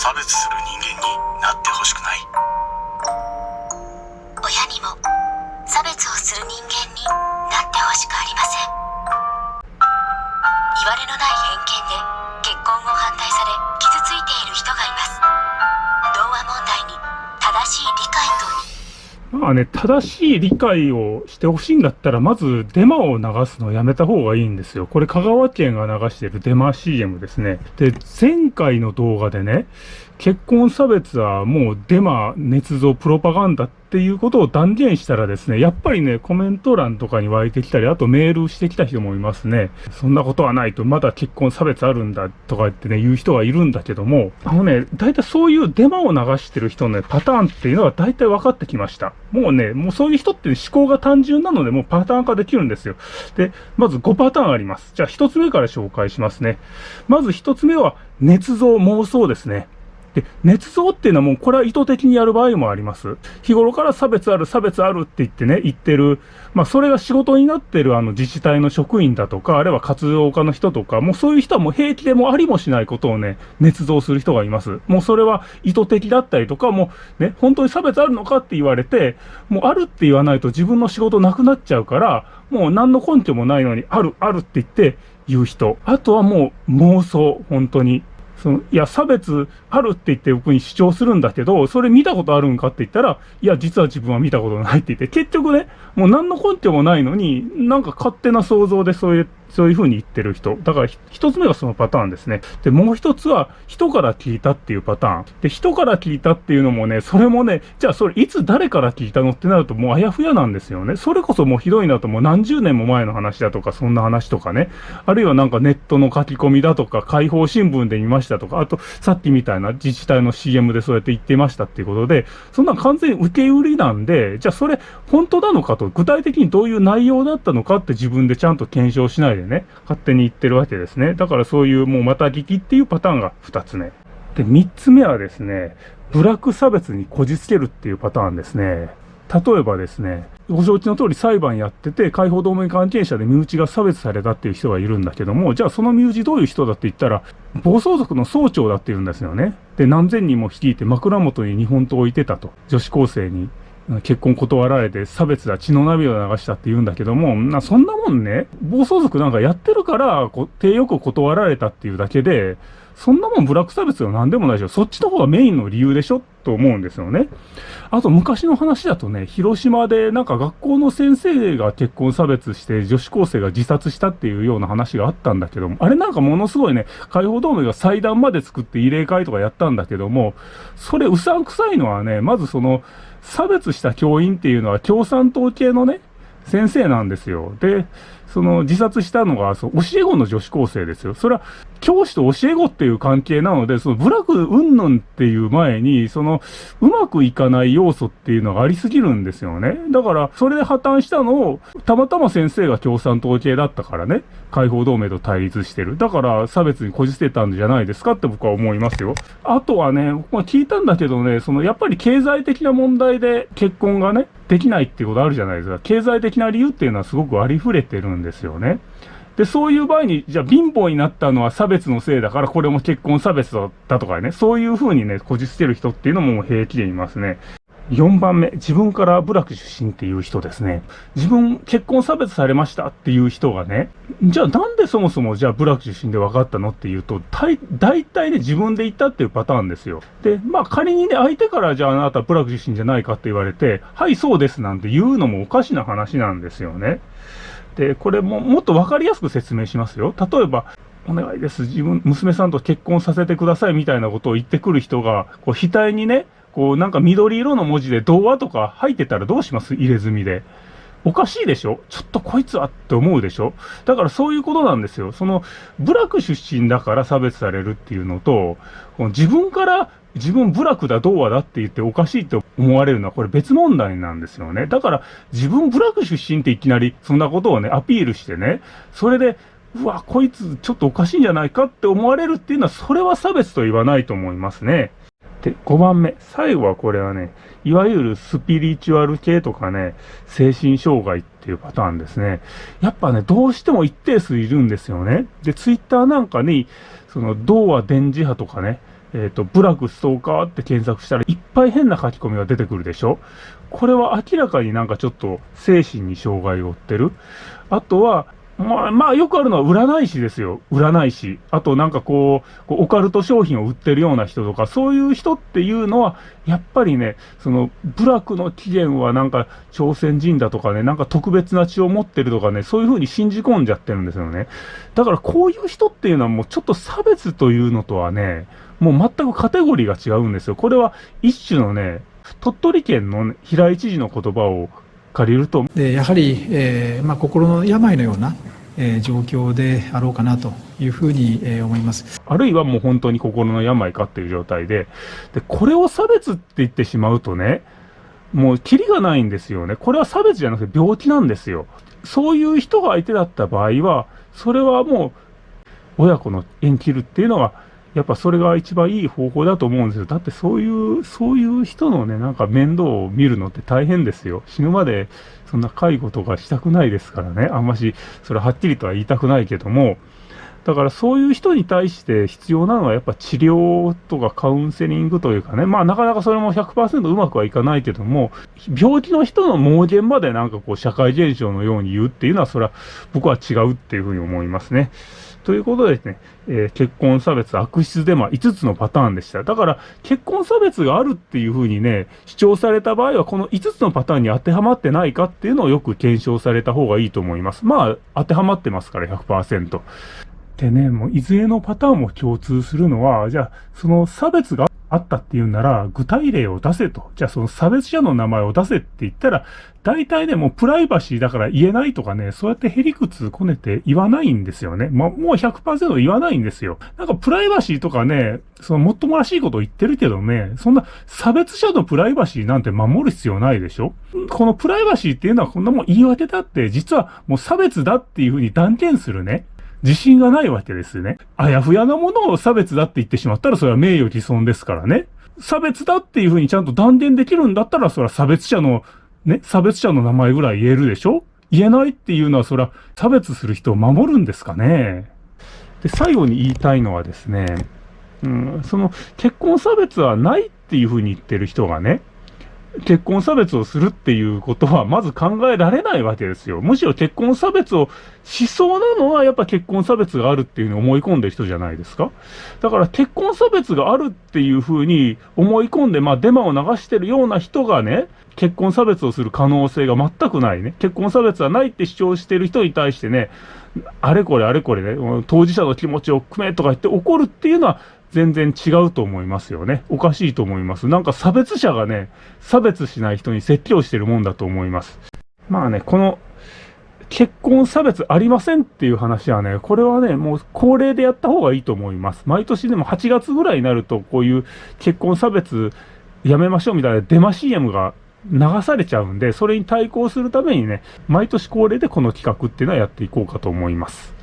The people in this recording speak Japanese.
差別する人間になってほしくない。親にも差別をする人間になってほしくありません。いわれのない偏見で結婚を反対されまあね、正しい理解をしてほしいんだったら、まずデマを流すのをやめた方がいいんですよ。これ香川県が流してるデマ CM ですね。で、前回の動画でね、結婚差別はもうデマ、捏造、プロパガンダってっていうことを断言したらですね、やっぱりね、コメント欄とかに湧いてきたり、あとメールしてきた人もいますね。そんなことはないと、まだ結婚差別あるんだとか言ってね、言う人がいるんだけども、あのね、大体そういうデマを流してる人のね、パターンっていうのは大体分かってきました。もうね、もうそういう人って思考が単純なので、もうパターン化できるんですよ。で、まず5パターンあります。じゃあ1つ目から紹介しますね。まず1つ目は、捏造妄想ですね。で、捏造っていうのはもうこれは意図的にやる場合もあります。日頃から差別ある、差別あるって言ってね、言ってる。まあそれが仕事になってるあの自治体の職員だとか、あるいは活動家の人とか、もうそういう人はもう平気でもありもしないことをね、捏造する人がいます。もうそれは意図的だったりとか、もうね、本当に差別あるのかって言われて、もうあるって言わないと自分の仕事なくなっちゃうから、もう何の根拠もないのに、ある、あるって言って言う人。あとはもう妄想、本当に。その、いや、差別あるって言って僕に主張するんだけど、それ見たことあるんかって言ったら、いや、実は自分は見たことないって言って、結局ね、もう何の根拠もないのに、なんか勝手な想像でそういうそういうふうに言ってる人。だから一つ目がそのパターンですね。で、もう一つは人から聞いたっていうパターン。で、人から聞いたっていうのもね、それもね、じゃあそれいつ誰から聞いたのってなるともうあやふやなんですよね。それこそもうひどいなともう何十年も前の話だとか、そんな話とかね。あるいはなんかネットの書き込みだとか、解放新聞で見ましたとか、あとさっきみたいな自治体の CM でそうやって言ってましたっていうことで、そんな完全に受け売りなんで、じゃあそれ本当なのかと、具体的にどういう内容だったのかって自分でちゃんと検証しないででね、勝手に言ってるわけですね。だからそういうもうまた聞きっていうパターンが2つ目。で、3つ目はですね、ブラック差別にこじつけるっていうパターンですね。例えばですね、ご承知の通り裁判やってて、解放同盟関係者で身内が差別されたっていう人がいるんだけども、じゃあその身内どういう人だって言ったら、暴走族の総長だって言うんですよね。で、何千人も率いて枕元に日本刀を置いてたと。女子高生に結婚断られて差別だ、血の涙を流したって言うんだけども、なそんなもんね、暴走族なんかやってるから、手よく断られたっていうだけで、そんなもんブラック差別は何でもないでしょ。そっちの方がメインの理由でしょと思うんですよね。あと昔の話だとね、広島でなんか学校の先生が結婚差別して女子高生が自殺したっていうような話があったんだけども、あれなんかものすごいね、解放同盟が祭壇まで作って慰霊会とかやったんだけども、それうさんくさいのはね、まずその、差別した教員っていうのは共産党系のね、先生なんですよ。で、その自殺したのが、そう、教え子の女子高生ですよ。それは、教師と教え子っていう関係なので、その部落云々っていう前に、その、うまくいかない要素っていうのがありすぎるんですよね。だから、それで破綻したのを、たまたま先生が共産党系だったからね、解放同盟と対立してる。だから、差別にこじつけたんじゃないですかって僕は思いますよ。あとはね、まあ、聞いたんだけどね、その、やっぱり経済的な問題で結婚がね、できないっていうことあるじゃないですか。経済的な理由っていうのはすごくありふれてるんですよね。で、そういう場合に、じゃあ貧乏になったのは差別のせいだから、これも結婚差別だとかね、そういうふうにね、こじつける人っていうのも平気でいますね。4番目、自分から部落出身っていう人ですね。自分結婚差別されましたっていう人がね、じゃあなんでそもそもじゃあ部落出身で分かったのっていうと、大体ね自分で言ったっていうパターンですよ。で、まあ仮にね相手からじゃああなた部落出身じゃないかって言われて、はいそうですなんて言うのもおかしな話なんですよね。で、これももっと分かりやすく説明しますよ。例えば、お願いです。自分、娘さんと結婚させてくださいみたいなことを言ってくる人が、こう、額にね、こうなんか緑色の文字で童話とか入ってたらどうします？入れ墨で。おかしいでしょ？ちょっとこいつはって思うでしょ？だからそういうことなんですよ。その、部落出身だから差別されるっていうのと、この自分から自分部落だ、童話だって言っておかしいって思われるのはこれ別問題なんですよね。だから自分部落出身っていきなりそんなことをね、アピールしてね、それで、うわ、こいつちょっとおかしいんじゃないかって思われるっていうのは、それは差別と言わないと思いますね。で、5番目。最後はこれはね、いわゆるスピリチュアル系とかね、精神障害っていうパターンですね。やっぱね、どうしても一定数いるんですよね。で、ツイッターなんかに、その、童話電磁波とかね、えっ、と、ブラックストーカーって検索したらいっぱい変な書き込みが出てくるでしょこれは明らかになんかちょっと精神に障害を負ってる。あとは、まあ、まあ、よくあるのは占い師ですよ。占い師。あとなんかこう、オカルト商品を売ってるような人とか、そういう人っていうのは、やっぱりね、その、部落の起源はなんか朝鮮人だとかね、なんか特別な血を持ってるとかね、そういうふうに信じ込んじゃってるんですよね。だからこういう人っていうのはもうちょっと差別というのとはね、もう全くカテゴリーが違うんですよ。これは一種のね、鳥取県の、平井知事の言葉を借りると。でやはり、えーまあ、心の病のような、えー、状況であろうかなというふうに、えー、思いますあるいはもう本当に心の病かっていう状態で、で、これを差別って言ってしまうとね、もうキリがないんですよね。これは差別じゃなくて病気なんですよ。そういう人が相手だった場合は、それはもう親子の縁切るっていうのは、やっぱそれが一番いい方法だと思うんですよ。だってそういう、そういう人のね、なんか面倒を見るのって大変ですよ。死ぬまでそんな介護とかしたくないですからね。あんまし、それはっきりとは言いたくないけども、だからそういう人に対して必要なのはやっぱ治療とかカウンセリングというかね、まあなかなかそれも100%うまくはいかないけども、病気の人の盲言までなんかこう社会現象のように言うっていうのはそれは僕は違うっていうふうに思いますね。ということでですね、えー、結婚差別悪質デマ5つのパターンでした。だから結婚差別があるっていうふうにね、主張された場合はこの5つのパターンに当てはまってないかっていうのをよく検証された方がいいと思います。まあ当てはまってますから100%。でね、もういずれのパターンも共通するのは、じゃあ、その差別があったっていうなら、具体例を出せと。じゃあその差別者の名前を出せって言ったら、大体ね、もうプライバシーだから言えないとかね、そうやってへりくつこねて言わないんですよね。ま、もう100%言わないんですよ。なんかプライバシーとかね、そのもっともらしいことを言ってるけどね、そんな差別者のプライバシーなんて守る必要ないでしょこのプライバシーっていうのはこんなもん言い訳だって、実はもう差別だっていうふうに断言するね。自信がないわけですね。あやふやなものを差別だって言ってしまったら、それは名誉毀損ですからね。差別だっていうふうにちゃんと断言できるんだったら、それは差別者の、ね、差別者の名前ぐらい言えるでしょ？言えないっていうのは、それは差別する人を守るんですかね。で、最後に言いたいのはですね、うん、その結婚差別はないっていうふうに言ってる人がね、結婚差別をするっていうことはまず考えられないわけですよ。むしろ結婚差別をしそうなのはやっぱ結婚差別があるっていうふうに思い込んでる人じゃないですか。だから結婚差別があるっていうふうに思い込んで、まあデマを流してるような人がね、結婚差別をする可能性が全くないね。結婚差別はないって主張してる人に対してね、あれこれあれこれね、当事者の気持ちを組めとか言って怒るっていうのは全然違うと思いますよね。おかしいと思います。なんか差別者がね、差別しない人に説教してるもんだと思います。まあね、この結婚差別ありませんっていう話はね、これはね、もう恒例でやった方がいいと思います。毎年でも8月ぐらいになると、こういう結婚差別やめましょうみたいなデマ CM が流されちゃうんで、それに対抗するためにね、毎年恒例でこの企画っていうのはやっていこうかと思います。